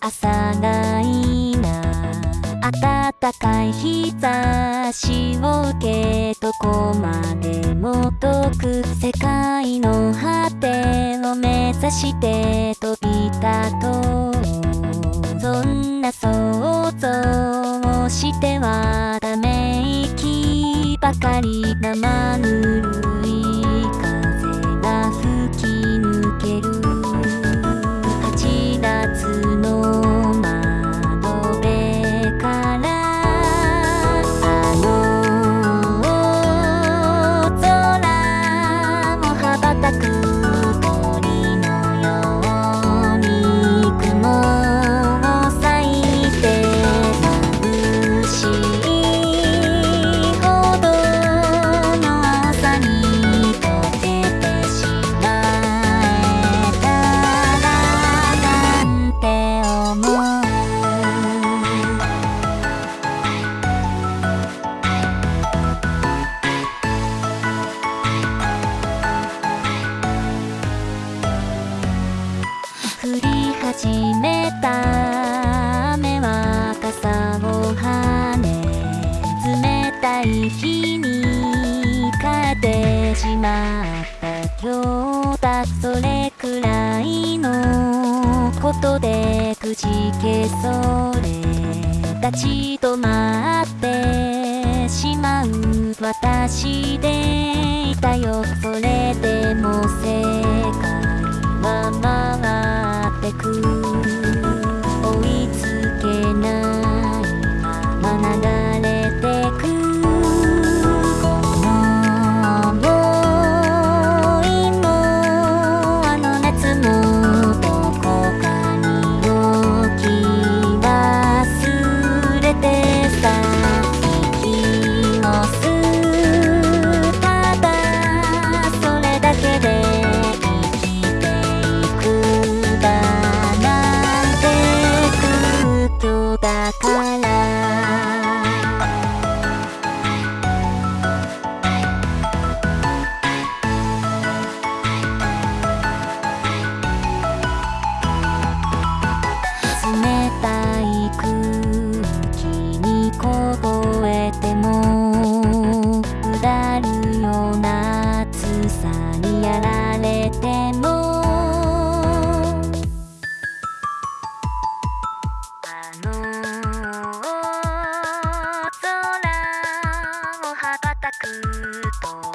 朝がいな。暖かい日差しを受けどこまでも遠く世界の果てを目指して飛び立とう。そんな想像をしてはため息ばかり生ぬるそれくらいのことでくじけそれ立ち止まってしまう私でいたよ。それでも世界は回ってく You.